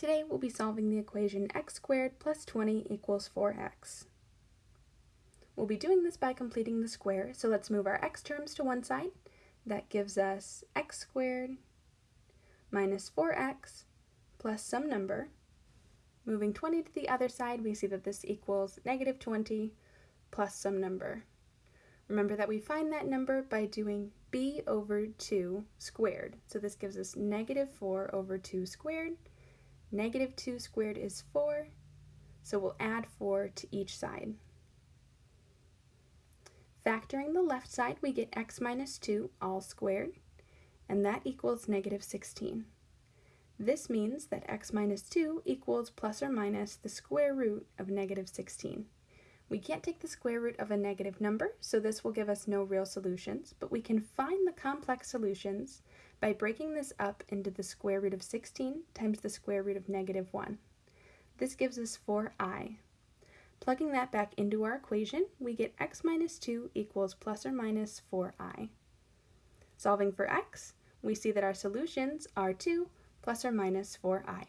Today we'll be solving the equation x squared plus 20 equals 4x. We'll be doing this by completing the square, so let's move our x terms to one side. That gives us x squared minus 4x plus some number. Moving 20 to the other side, we see that this equals negative 20 plus some number. Remember that we find that number by doing b over 2 squared. So this gives us negative 4 over 2 squared Negative 2 squared is 4, so we'll add 4 to each side. Factoring the left side, we get x minus 2 all squared, and that equals negative 16. This means that x minus 2 equals plus or minus the square root of negative 16. We can't take the square root of a negative number, so this will give us no real solutions, but we can find the complex solutions by breaking this up into the square root of 16 times the square root of negative 1. This gives us 4i. Plugging that back into our equation, we get x minus 2 equals plus or minus 4i. Solving for x, we see that our solutions are 2 plus or minus 4i.